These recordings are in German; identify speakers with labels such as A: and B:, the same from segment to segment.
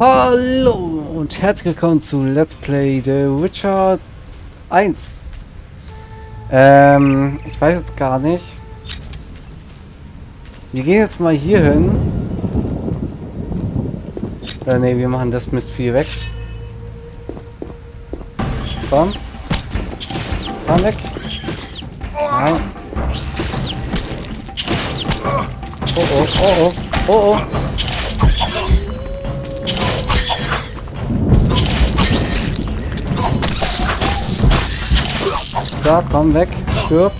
A: Hallo und herzlich willkommen zu Let's Play The Witcher 1. Ähm, ich weiß jetzt gar nicht. Wir gehen jetzt mal hier hin. Äh, ne, wir machen das Mist viel weg. Komm. Komm weg. Nein. Oh oh, oh oh, oh oh. Da, komm weg. Stirb.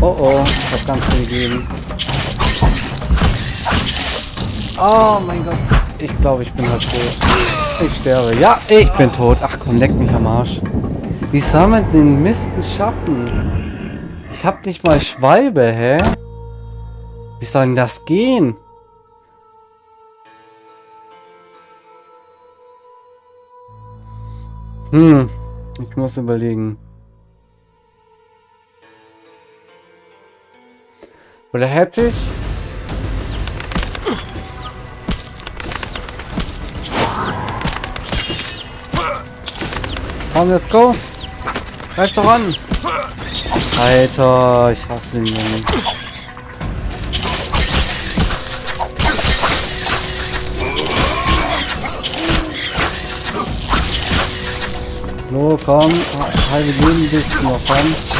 A: Oh oh, ich hab ganz viel gegeben. Oh mein Gott. Ich glaube, ich bin halt tot. Ich sterbe. Ja, ich bin tot. Ach komm, leck mich am Arsch. Wie soll man den Misten schaffen? Ich hab nicht mal Schwalbe, hä? Wie soll denn das gehen? Hm, ich muss überlegen. Oder hätte ich... Komm, let's go. Greif doch an. Alter, ich hasse den Jungen. So, komm. Halbe Leben bist du noch dran.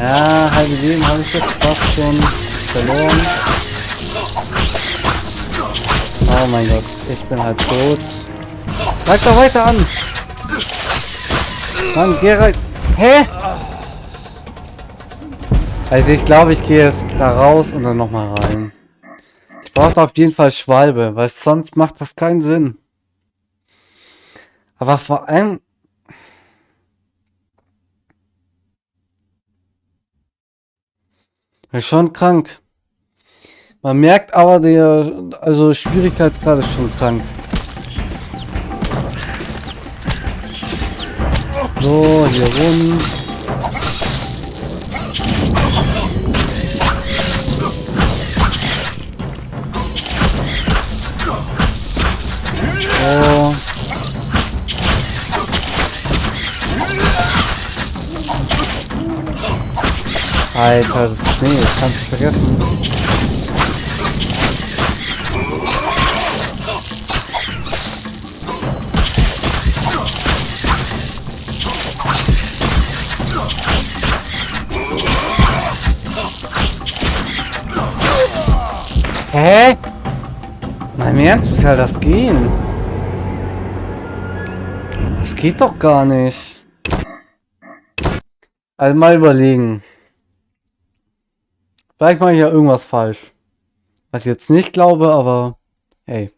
A: Ja, halbe Leben habe ich jetzt fast schon verloren. Oh mein Gott, ich bin halt tot. Greif doch weiter an! Mann, geh rein. Hä? Also ich glaube, ich gehe jetzt da raus und dann nochmal rein. Ich brauche auf jeden Fall Schwalbe, weil sonst macht das keinen Sinn. Aber vor allem... Ist schon krank. Man merkt aber, der also Schwierigkeitsgrad ist schon krank. So, hier rum. So. Alter, das, nee, das kannst du vergessen. Hä? Nein, im Ernst, wie soll das gehen? Das geht doch gar nicht. Also überlegen. Vielleicht mache ich ja irgendwas falsch. Was ich jetzt nicht glaube, aber hey.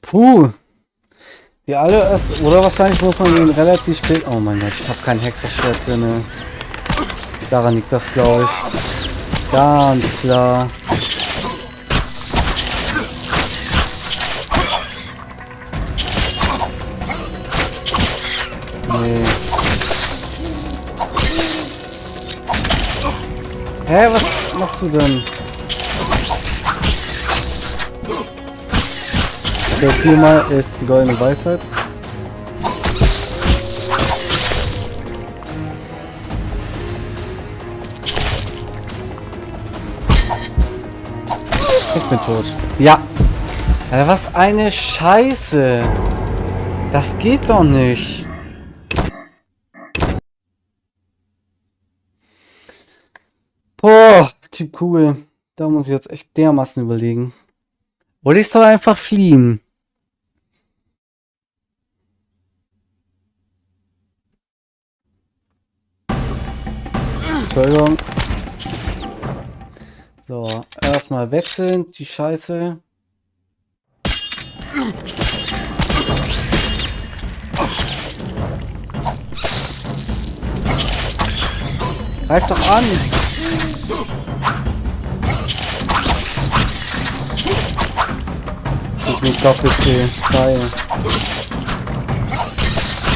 A: Puh. Die alle ist, oder wahrscheinlich muss man ihn relativ spät. Oh mein Gott, ich habe kein Hexerschwert drin. Daran liegt das, glaube ich. Ganz klar. Hä, was machst du denn? Okay, viermal ist die goldene Weisheit. Ich bin tot. Ja. Was eine Scheiße. Das geht doch nicht. Typ Kugel. Da muss ich jetzt echt dermaßen überlegen. Oder ich soll einfach fliehen. Entschuldigung. So, erstmal wechseln, die Scheiße. Greif doch an! Ich nicht doppelt viel. Geil.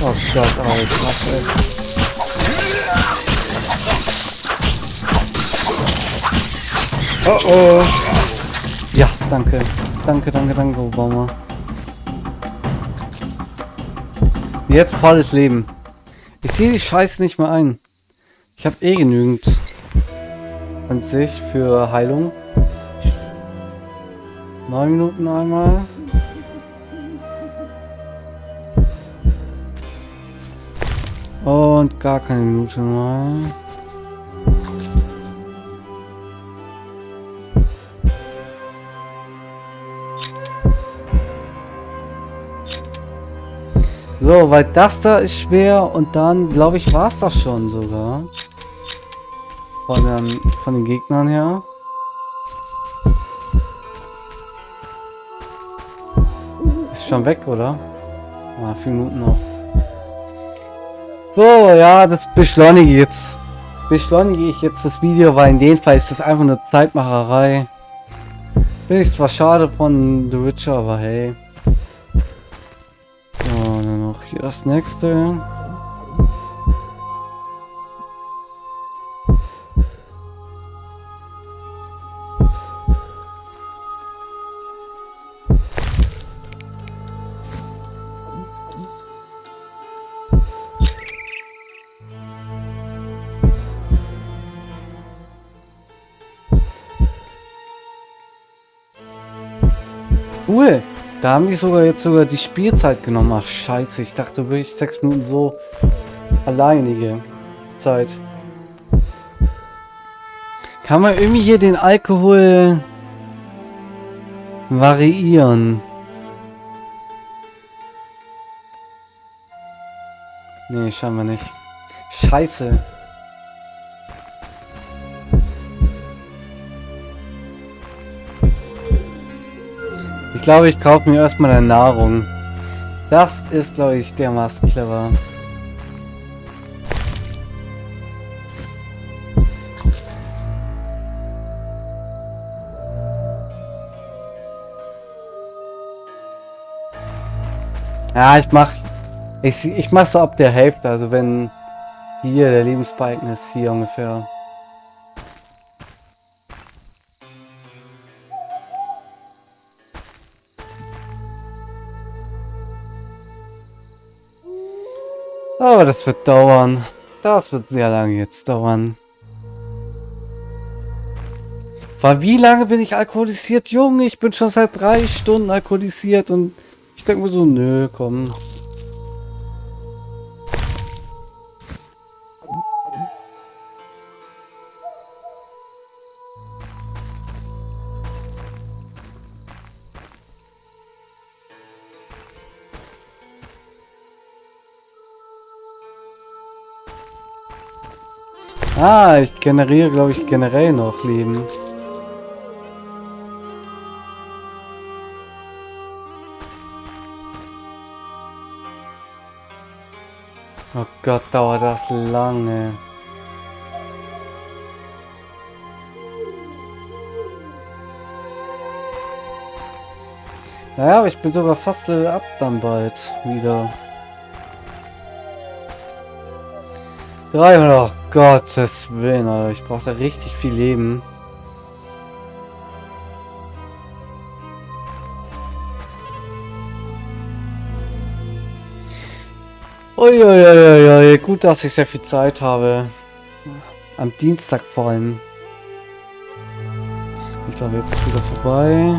A: Oh Gott, Alter, was ist? Oh oh. Ja, danke. Danke, danke, danke, Obama. Jetzt volles Leben. Ich sehe die Scheiße nicht mehr ein. Ich habe eh genügend an sich für Heilung. Neun Minuten einmal. Und gar keine Minute mal. So, weil das da ist schwer und dann, glaube ich, war es das schon sogar. Von den, von den Gegnern her. Ist schon weg, oder? Ah, vier Minuten noch. So, ja, das beschleunige ich jetzt. Beschleunige ich jetzt das Video, weil in dem Fall ist das einfach nur Zeitmacherei. Bin ich zwar schade von The Witcher, aber hey. So, dann noch hier das nächste. Cool. Da haben die sogar jetzt sogar die Spielzeit genommen. Ach scheiße, ich dachte wirklich sechs Minuten so alleinige Zeit. Kann man irgendwie hier den Alkohol variieren? Nee, scheinbar nicht. Scheiße. Glaube, ich kaufe mir erstmal eine Nahrung. Das ist, glaube ich, dermaßen clever. Ja, ich mach, ich, ich mach so ab der Hälfte, also wenn hier der Lebensbalken ist, hier ungefähr. Aber das wird dauern. Das wird sehr lange jetzt dauern. Weil wie lange bin ich alkoholisiert? Junge, ich bin schon seit drei Stunden alkoholisiert und ich denke mir so, nö, komm. Ah, ich generiere, glaube ich, generell noch Leben. Oh Gott, dauert das lange. Naja, aber ich bin sogar fast up dann bald wieder. 300, oh Gottes Willen, Alter. Ich brauche da richtig viel Leben. Uiuiuiui, gut, dass ich sehr viel Zeit habe. Am Dienstag vor allem. Ich glaube, jetzt ist wieder vorbei.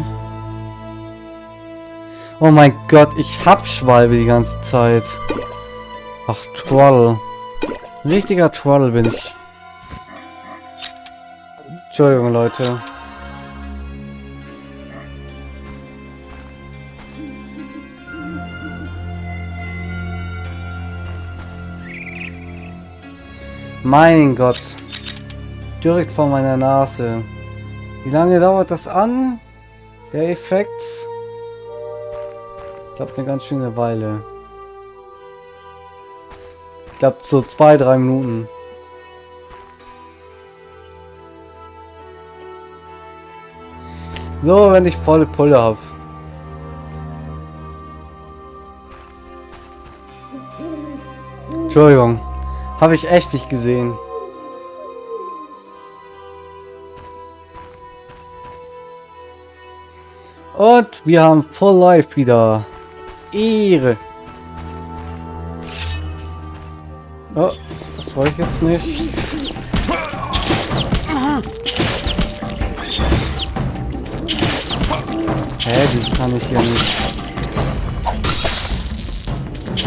A: Oh mein Gott, ich hab Schwalbe die ganze Zeit. Ach, Troll. Richtiger Troll bin ich. Entschuldigung, Leute. Mein Gott. Direkt vor meiner Nase. Wie lange dauert das an? Der Effekt? Ich glaube eine ganz schöne Weile. Ich glaube so zwei, drei Minuten. So, wenn ich volle Pulle habe. Entschuldigung. Habe ich echt nicht gesehen. Und wir haben Full Life wieder. Ehre. Oh, das wollte ich jetzt nicht. Hä, die kann ich hier nicht.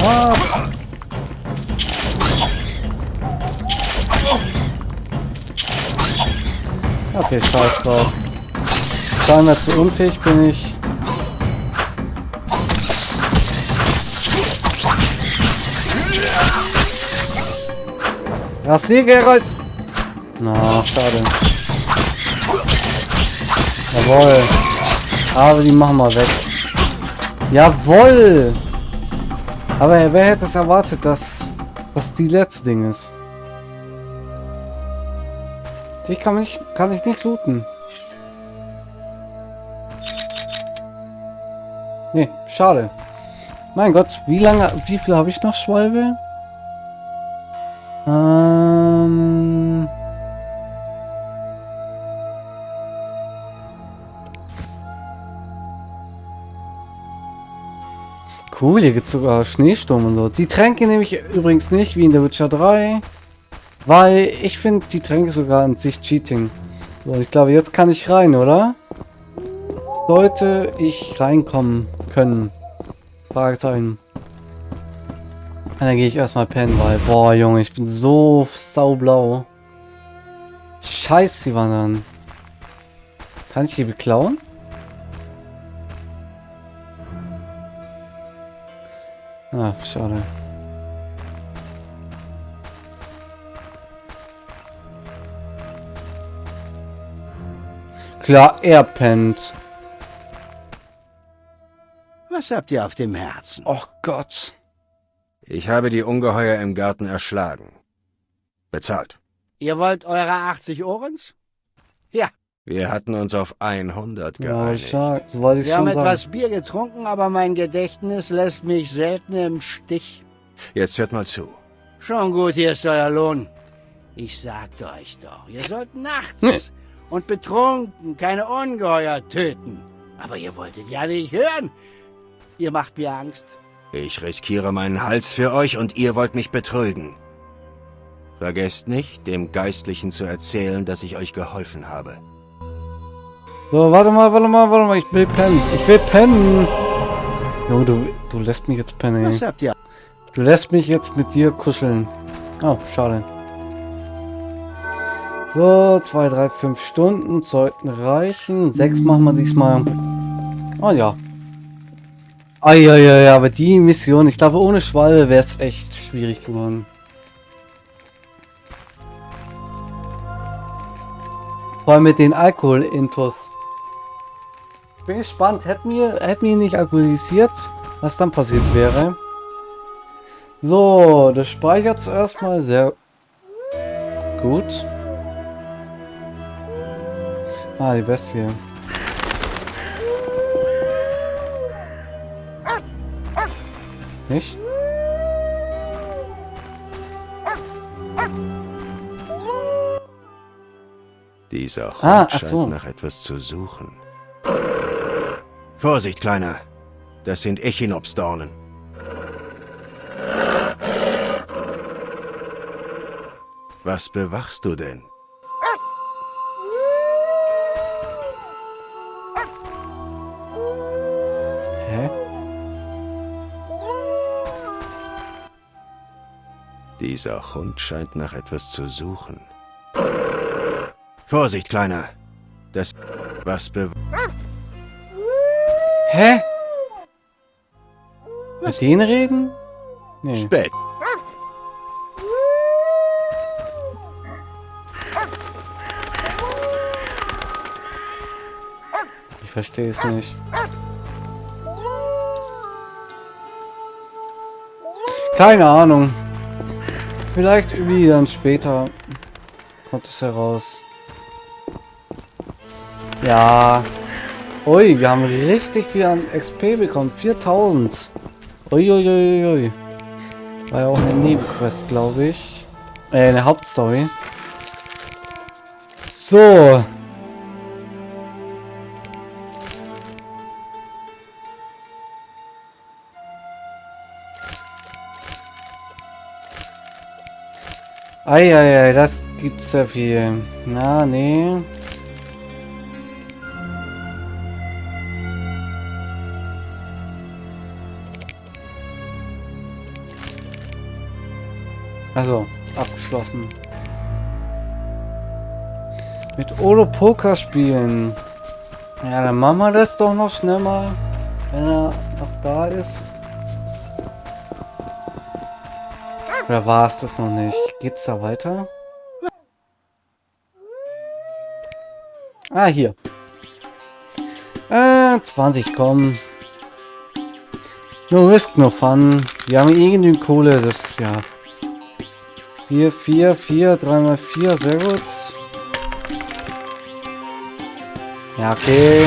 A: Ah. Okay, scheiß drauf. Scheinbar zu unfähig bin ich. Rasier, Geralt! Na, schade. Jawohl. Aber die machen wir weg. Jawohl! Aber wer hätte es erwartet, dass das die letzte Ding ist? Die kann, mich, kann ich nicht looten. Nee, schade. Mein Gott, wie lange, wie viel habe ich noch, Schwalbe? Cool, hier gibt es sogar Schneesturm und so. Die Tränke nehme ich übrigens nicht, wie in der Witcher 3. Weil ich finde die Tränke sogar an sich Cheating. So, ich glaube, jetzt kann ich rein, oder? Sollte ich reinkommen können? Fragezeichen. Dann gehe ich erstmal pennen, weil... Boah, Junge, ich bin so saublau. Scheiße, die wandern. Kann ich die beklauen? Schade. Klar, er pennt.
B: Was habt ihr auf dem Herzen?
A: Oh Gott.
C: Ich habe die Ungeheuer im Garten erschlagen. Bezahlt.
B: Ihr wollt eure 80 Ohrens? Ja.
C: Wir hatten uns auf 100 geeinigt.
A: Ja, ich sag, ich
B: Wir haben
A: schon
B: etwas
A: sagen.
B: Bier getrunken, aber mein Gedächtnis lässt mich selten im Stich.
C: Jetzt hört mal zu.
B: Schon gut, hier ist euer Lohn. Ich sagte euch doch, ihr sollt nachts und betrunken keine Ungeheuer töten. Aber ihr wolltet ja nicht hören. Ihr macht mir Angst.
C: Ich riskiere meinen Hals für euch und ihr wollt mich betrügen. Vergesst nicht, dem Geistlichen zu erzählen, dass ich euch geholfen habe.
A: So, warte mal, warte mal, warte mal, ich will pennen. Ich will pennen. Jo, du, du lässt mich jetzt pennen.
B: Was habt ihr?
A: Du lässt mich jetzt mit dir kuscheln. Oh, schade. So, zwei, drei, fünf Stunden sollten reichen. Sechs machen wir diesmal. Oh ja. Eieiei, aber die Mission, ich glaube ohne Schwalbe wäre es echt schwierig geworden. Vor allem mit den Alkohol-Intos. Bin gespannt, hätten wir, hätten wir ihn nicht alkoholisiert, was dann passiert wäre. So, das speichert zuerst mal sehr gut. Ah, die Bestie. Nicht?
C: Dieser Hund
A: Ah,
C: scheint
A: so.
C: nach etwas zu suchen. Vorsicht, Kleiner. Das sind Echinopsdornen. Was bewachst du denn?
A: Hä?
C: Dieser Hund scheint nach etwas zu suchen. Vorsicht, Kleiner. Das... Was be...
A: Hä? Mit denen reden? Nee.
C: Spät.
A: Ich verstehe es nicht. Keine Ahnung. Vielleicht irgendwie dann später kommt es heraus. Ja. Ui, wir haben richtig viel an XP bekommen. 4000. Uiuiuiui. War ja auch eine Nebenquest, glaube ich. Äh, eine Hauptstory. So. Eieiei, das gibt sehr viel. Na, nee. Also, abgeschlossen. Mit Olo Poker spielen. Ja, dann machen wir das doch noch schnell mal, wenn er noch da ist. Oder war es das noch nicht? Geht's da weiter? Ah, hier. Äh, 20, komm. No risk, no fun. Wir haben eh genügend Kohle, das, ja. 4, 4, 4, 3 mal 4, sehr gut. Ja, okay.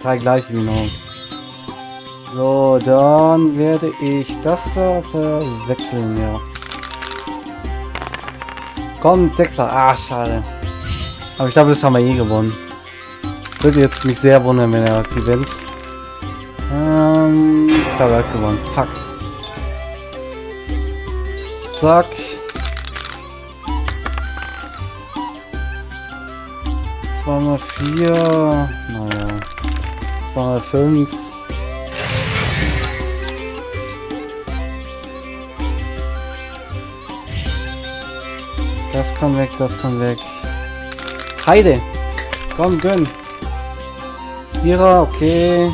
A: Drei gleich genau. So, dann werde ich das da verwechseln, ja. Komm, Sechser. Ah, schade. Aber ich glaube, das haben wir eh gewonnen. Würde jetzt mich sehr wundern, wenn er gewinnt. Ähm, ich glaube, er hat gewonnen. Fuck. Zack. Zweimal vier. Naja. Zweimal fünf. Das kann weg, das kann weg. Heide! Komm, gönn! Vierer, okay.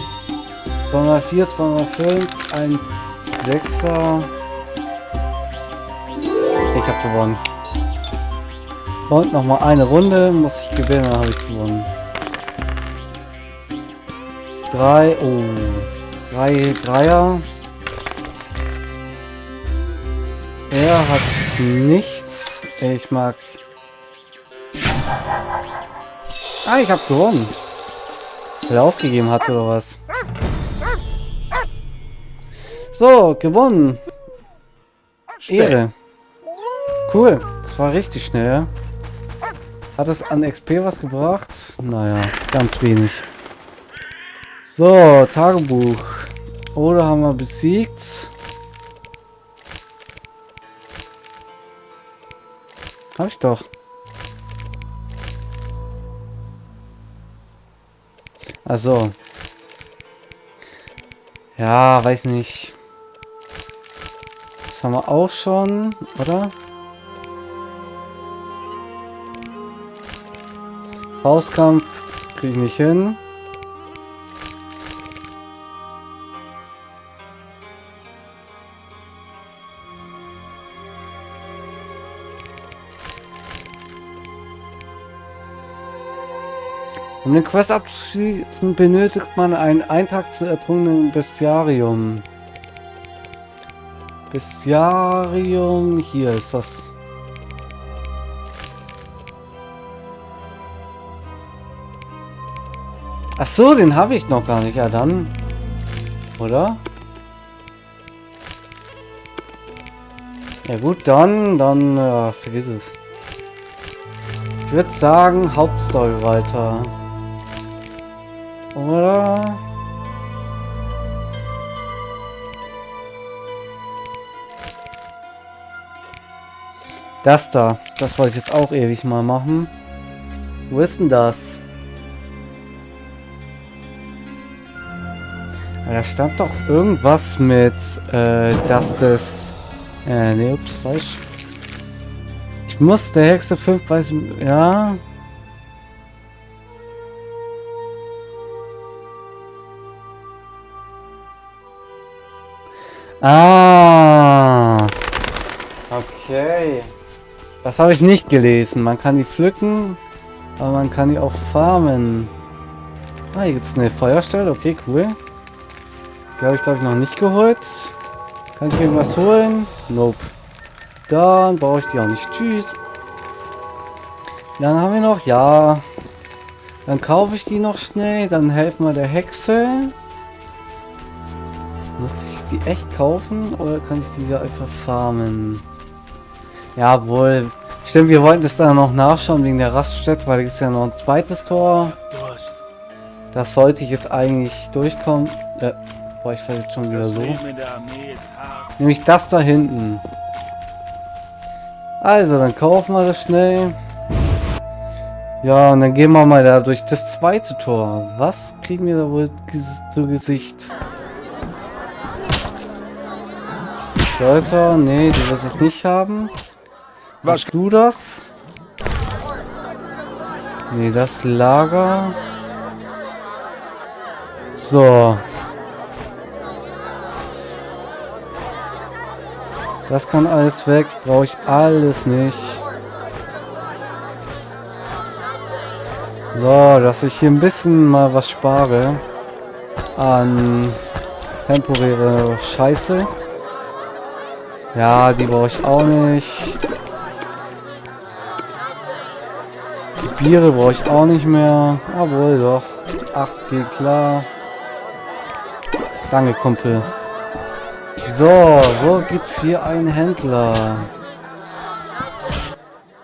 A: 2x4, 2x5, ein Sechser. Ich habe gewonnen. Und noch mal eine Runde muss ich gewinnen, dann habe ich gewonnen. Drei, oh, drei Dreier. Er hat nichts. Ich mag. Ah, ich habe gewonnen. Weil er aufgegeben hat oder was? So, gewonnen. Ehre. Cool. Das war richtig schnell. Hat es an XP was gebracht? Naja, ganz wenig. So, Tagebuch. Oder haben wir besiegt? Hab ich doch. Also. Ja, weiß nicht. Das haben wir auch schon, oder? Faustkampf kriege ich nicht hin. Um den Quest abzuschließen, benötigt man einen Eintrag zu ertrunken Bestiarium. Bestiarium, hier ist das. Ach so, den habe ich noch gar nicht. Ja, dann. Oder? Ja gut, dann, dann, äh, vergiss es. Ich würde sagen, Hauptstory weiter. Oder? Das da. Das wollte ich jetzt auch ewig mal machen. Wo ist denn das? Da stand doch irgendwas mit, äh, dass das... Äh, ne, ups, falsch. Ich muss der Hexe 5 Preis... Ja... Ah. Okay. Das habe ich nicht gelesen. Man kann die pflücken, aber man kann die auch farmen. Ah, hier gibt es eine Feuerstelle. Okay, cool. Die habe ich, glaube ich, noch nicht geholt. Kann ich irgendwas holen? Nope. Dann brauche ich die auch nicht. Tschüss. Dann haben wir noch, ja. Dann kaufe ich die noch schnell. Dann helfen wir der Hexe. Muss ich die echt kaufen oder kann ich die hier einfach farmen? Jawohl. Stimmt, wir wollten das dann noch nachschauen wegen der Raststätte, weil es ja noch ein zweites Tor. Das sollte ich jetzt eigentlich durchkommen. Äh, boah, ich jetzt schon wieder so. Nämlich das da hinten. Also, dann kaufen wir das schnell. Ja, und dann gehen wir mal da durch das zweite Tor. Was kriegen wir da wohl zu Gesicht? Sollte, nee, du wirst es nicht haben.
C: Was-
A: Hast du das? Nee, das Lager. So. Das kann alles weg. Brauche ich alles nicht. So, dass ich hier ein bisschen mal was spare. An temporäre Scheiße. Ja, die brauche ich auch nicht. Die Biere brauche ich auch nicht mehr. Obwohl doch. 8 geht klar. Danke, Kumpel. So, wo gibt's hier einen Händler?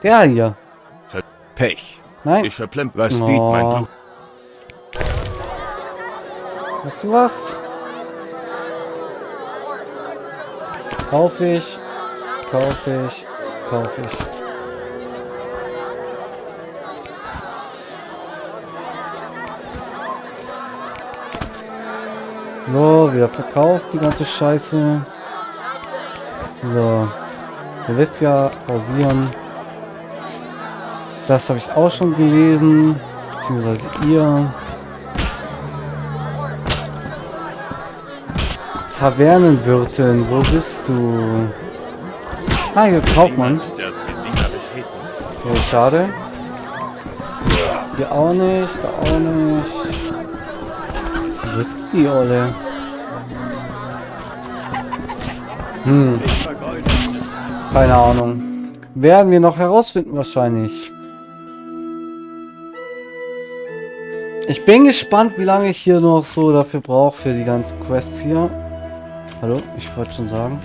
A: Der hier.
C: Pech.
A: Nein.
C: Ich verplemmt. Was biet mein
A: Oh.
C: Blut?
A: Hast du was? Kauf ich. Kauf ich. Kauf ich. So, wieder verkauft die ganze Scheiße. So. Ihr wisst ja, pausieren. Das habe ich auch schon gelesen. Beziehungsweise ihr. Tavernenwirtin, wo bist du? Ah, hier
D: sie betreten.
A: Okay, schade. Hier auch nicht, da auch nicht. Die Olle? Hm. Keine Ahnung. Werden wir noch herausfinden wahrscheinlich. Ich bin gespannt, wie lange ich hier noch so dafür brauche für die ganzen Quests hier. Hallo, ich wollte schon sagen.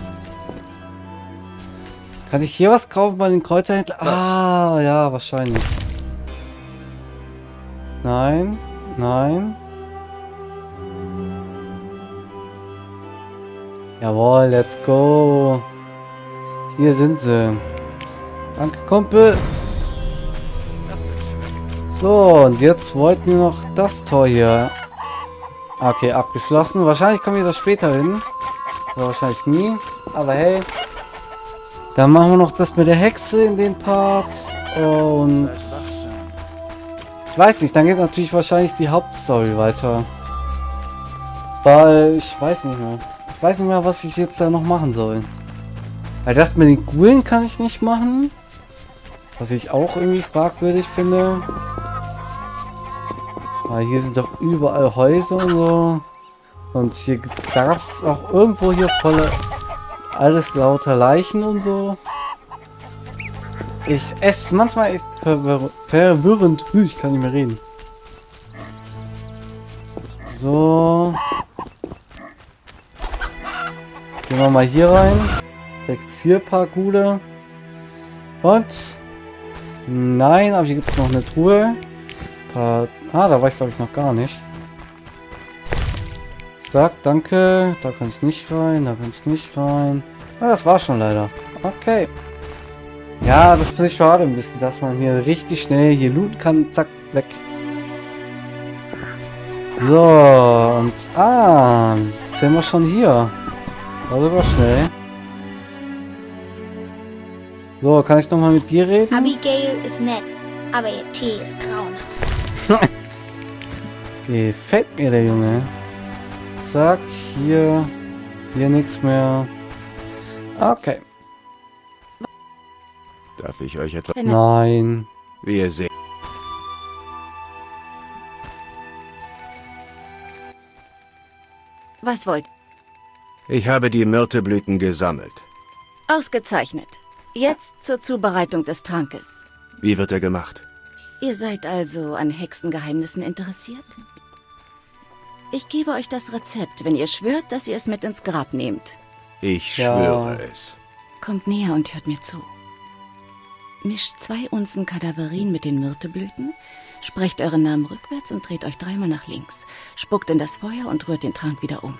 A: Kann ich hier was kaufen bei den Kräuterhändlern? Ah, ja, wahrscheinlich. Nein, nein. Jawohl, let's go. Hier sind sie. Danke, Kumpel. So, und jetzt wollten wir noch das Tor hier. Okay, abgeschlossen. Wahrscheinlich kommen wir da später hin. Oder wahrscheinlich nie. Aber hey. Dann machen wir noch das mit der Hexe in den Parts. Und ich weiß nicht, dann geht natürlich wahrscheinlich die Hauptstory weiter. Weil ich weiß nicht mehr. Weiß nicht mehr, was ich jetzt da noch machen soll. Weil das mit den Gulen kann ich nicht machen. Was ich auch irgendwie fragwürdig finde. Weil hier sind doch überall Häuser und so. Und hier gab es auch irgendwo hier volle alles lauter Leichen und so. Ich esse manchmal echt verwirr verwirrend. Ich kann nicht mehr reden. So. Gehen wir mal hier rein. Gule. Und. Nein, aber hier gibt es noch eine Truhe. Ah, da war ich glaube ich noch gar nicht. Zack, danke. Da kann ich nicht rein, da kann ich nicht rein. Ah, das war schon leider. Okay. Ja, das finde ich schade ein bisschen, dass man hier richtig schnell hier looten kann. Zack, weg. So, und ah, jetzt sind wir schon hier. War sogar schnell. So, kann ich noch mal mit dir reden?
E: Abigail ist nett, aber ihr Tee ist grauenhaft.
A: Gefällt mir der Junge. Zack, hier. Hier nichts mehr. Okay.
C: Darf ich euch etwas...
A: Nein.
C: Wie ihr seht.
F: Was wollt?
C: Ich habe die Myrteblüten gesammelt.
F: Ausgezeichnet. Jetzt zur Zubereitung des Trankes.
C: Wie wird er gemacht?
F: Ihr seid also an Hexengeheimnissen interessiert? Ich gebe euch das Rezept, wenn ihr schwört, dass ihr es mit ins Grab nehmt.
C: Ich
A: Ja.
C: schwöre es.
F: Kommt näher und hört mir zu. Mischt zwei Unzen Kadaverin mit den Myrteblüten, sprecht euren Namen rückwärts und dreht euch dreimal nach links. Spuckt in das Feuer und rührt den Trank wieder um.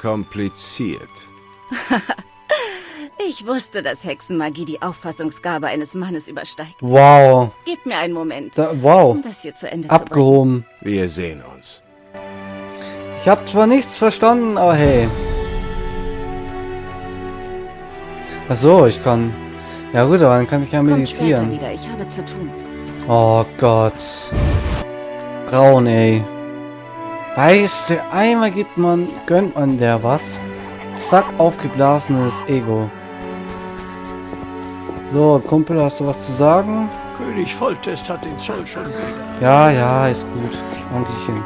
C: Kompliziert.
F: Ich wusste, dass Hexenmagie die Auffassungsgabe eines Mannes übersteigt.
A: Wow.
F: Gebt mir einen Moment,
A: Da, wow.
F: um das hier zu Ende zu bringen.
A: Abgehoben.
C: Wir sehen uns.
A: Ich habe zwar nichts verstanden, aber hey. Ach so, ich kann... Ja gut, aber dann kann ich ja meditieren.
F: wieder, ich habe zu tun.
A: Oh Gott. Braun, ey. Weißt du, einmal gibt man, gönnt man der was. Zack, aufgeblasenes Ego. So, Kumpel, hast du was zu sagen?
G: König Volltest hat den Zoll schon wieder.
A: Ja, ja, ist gut. Dankeschön.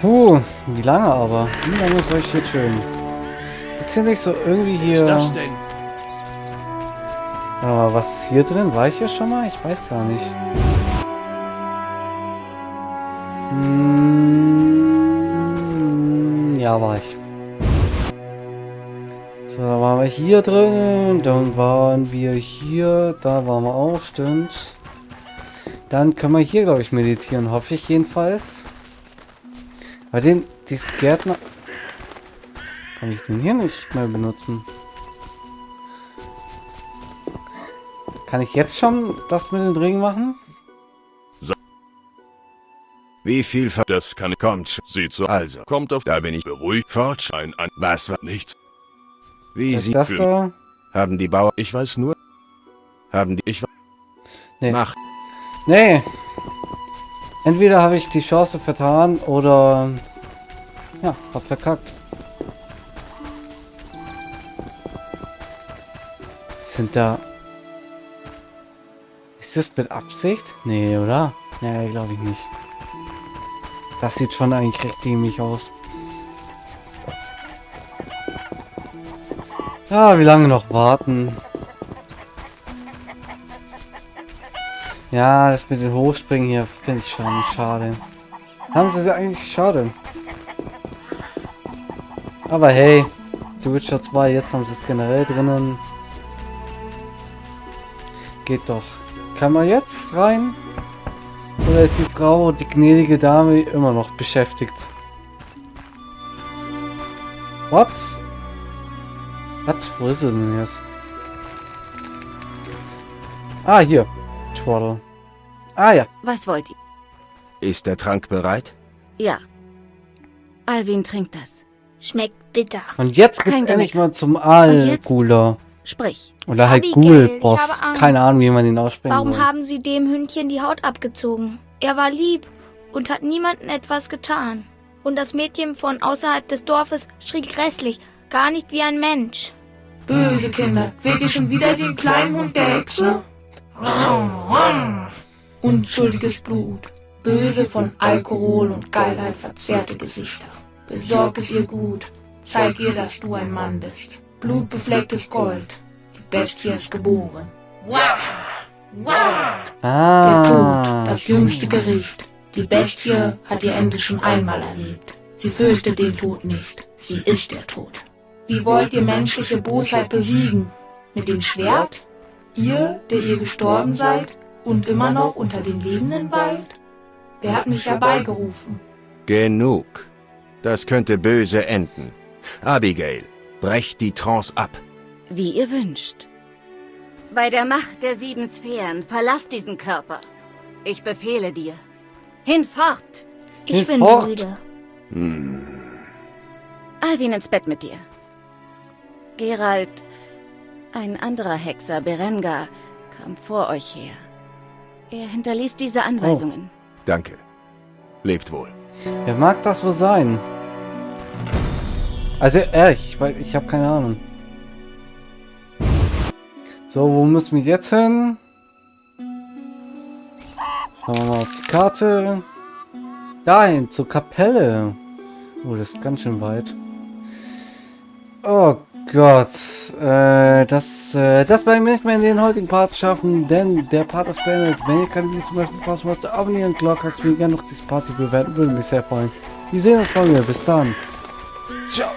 A: Puh, wie lange aber? Wie lange ist euch jetzt schön? Gibt's hier nicht so irgendwie
G: Was ist
A: hier...
G: das denn?
A: Warte mal, was ist hier drin? War ich hier schon mal? Ich weiß gar nicht. Hm, ja, war ich. So, da waren wir hier drin. Dann waren wir hier. Da waren wir auch, stimmt. Dann können wir hier, glaube ich, meditieren. Hoffe ich jedenfalls. Bei den, diesen Gärtner... Kann ich den hier nicht mehr benutzen? Kann ich jetzt schon das mit den Ringen machen?
C: Wie viel ver...
H: Das kann
C: Kommt.
H: Sieht so.
C: Also,
H: Kommt auf.
C: da bin ich
H: Beruhigt.
C: fort.
H: Ein an.
C: Was war...
H: Nichts.
C: Wie
A: Ist
C: sie...
A: das da?
C: Haben die Bauern...
H: Ich weiß nur.
C: Haben die...
H: Ich
A: Nee.
C: Macht.
A: Nee. Entweder habe ich die Chance vertan oder... Ja, hab verkackt. Sind da... Ist das mit Absicht? Nee, oder? Nee, glaube ich nicht. Das sieht schon eigentlich recht dämlich aus. Ja, wie lange noch warten? Ja, das mit den Hochspringen hier finde ich schon schade. Haben sie sie eigentlich schade. Aber hey, The Witcher 2, jetzt haben sie es generell drinnen. Geht doch. Kann man jetzt rein? Oder ist die Frau, die gnädige Dame, immer noch beschäftigt? What? Was? Wo ist sie denn jetzt? Ah, hier. Twaddle. Ah ja.
F: Was wollt ihr?
C: Ist der Trank bereit?
F: Ja. Alvin trinkt das.
E: Schmeckt bitter.
A: Und jetzt geht's
F: Kein
A: endlich mal zum? Algula.
F: Sprich.
A: Oder halt Ghoul-Boss. Keine Ahnung, wie man den aussprechen
E: Warum
A: soll.
E: haben sie dem Hündchen die Haut abgezogen? Er war lieb und hat niemandem etwas getan. Und das Mädchen von außerhalb des Dorfes schrie grässlich, gar nicht wie ein Mensch.
I: Böse Kinder, quält ihr schon wieder den kleinen Hund der Hexe? Unschuldiges Blut, böse von Alkohol und Geilheit verzerrte Gesichter. Besorg es ihr gut, zeig ihr, dass du ein Mann bist. Blutbeflecktes Gold, die Bestie ist geboren. Der
A: Ah.
I: Tod, das jüngste Gericht. Die Bestie hat ihr Ende schon einmal erlebt. Sie fürchtet den Tod nicht. Sie ist der Tod. Wie wollt ihr menschliche Bosheit besiegen? Mit dem Schwert? Ihr, der ihr gestorben seid und immer noch unter den Lebenden weilt? Wer hat mich herbeigerufen?
C: Genug. Das könnte böse enden. Abigail, brecht die Trance ab.
F: Wie ihr wünscht. Bei der Macht der sieben Sphären verlass diesen Körper. Ich befehle dir. Hinfort!
E: Ich
A: Hilf
E: bin müde.
F: Alvin ins Bett mit dir. Gerald, ein anderer Hexer, Berengar, kam vor euch her. Er hinterließ diese Anweisungen.
C: Danke. Lebt wohl.
A: Wer mag das wohl sein? Also ehrlich, weil ich habe keine Ahnung. So, wo müssen wir jetzt hin? Schauen wir mal auf die Karte. Dahin, zur Kapelle. Oh, das ist ganz schön weit. Oh Gott. Äh, das, äh, das werden wir nicht mehr in den heutigen Part schaffen, denn der Part ist beendet. Wenn ihr Videos zum Beispiel Spaß macht, abonnieren, Glocke aktivieren, gerne noch diese Party bewerten, würde mich sehr freuen. Wir sehen uns morgen. Bis dann. Ciao.